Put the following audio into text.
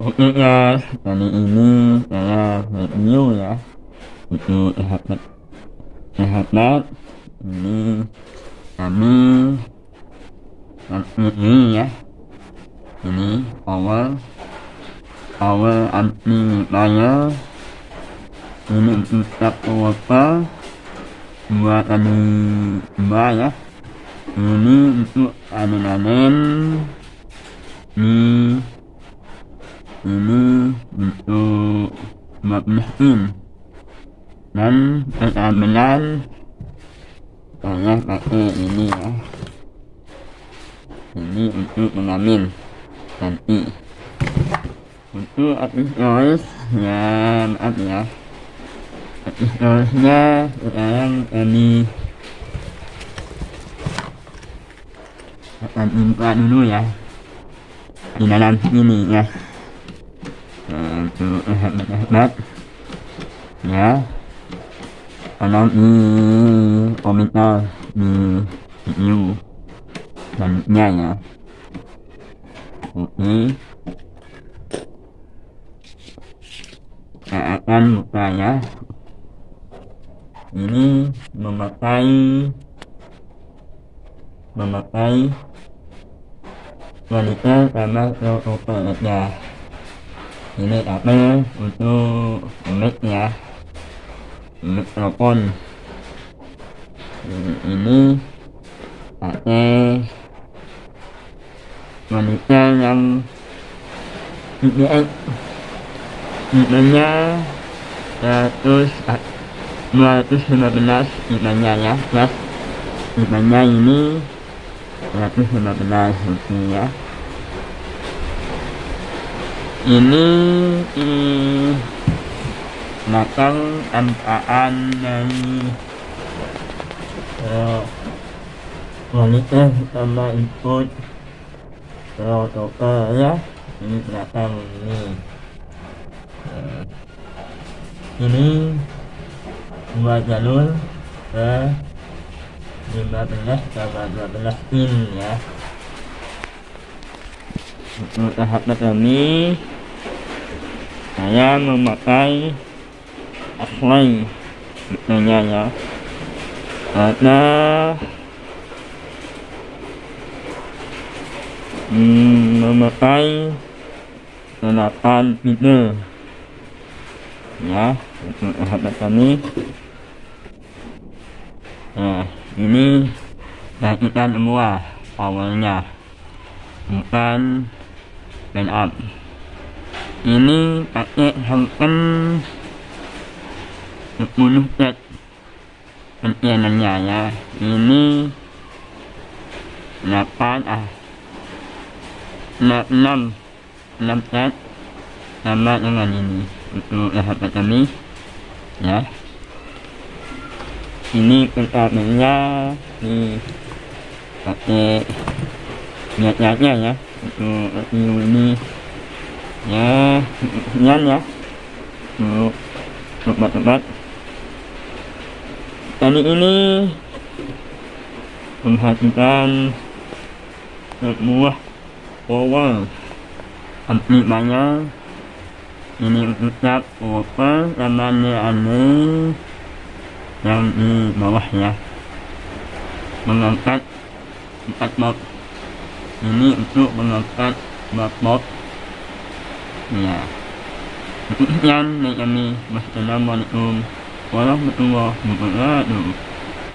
Guys, kali ini saya review ya untuk sahabat sahabat ini kami ini ya ini power power anti fire ini untuk water buat kami mbak ya ini untuk anen-anen ini ini untuk mabnahin dan keamanan saya pakai ini ya. Ini untuk mengamin nanti untuk artis noise ya maaf ya artis noise nya sekarang kami akan buka dulu ya. Di dalam ini ya sahabat-sahabat ya? Tolong di komentar di video selanjutnya ya. Oke. Saya akan buka ya. Ini memakai memakai wanita sama protokol ya ini kabel untuk mic ya mikrofon ini pakai wanita yang IPS IPnya 100 215 IPnya ya plus IPnya ini 115 oke ya ini hmm, angkaan dari uh, wanita sama ikut protokol ya. Ini belakang ini. Uh, ini dua jalur ke 15 sama 12 pin ya untuk sahabat kami saya memakai asli betulnya ya. Karena hmm, memakai senapan itu ya untuk sahabat kami nah ini rakitan semua powernya bukan dan up ini pakai Hongkong 10 set penyianannya ya. Ini 8 ah 6 6 set sama dengan ini untuk sahabat kami ya. Ini pertamanya ini pakai niat-niatnya ya ini ya sekian ya tempat-tempat kali ini memperhatikan sebuah power amplifiernya ini ucap power namanya aneh yang di bawah ya mengangkat empat mod ini untuk mengangkat empat mod ya sekian dari kami wassalamualaikum warahmatullahi wabarakatuh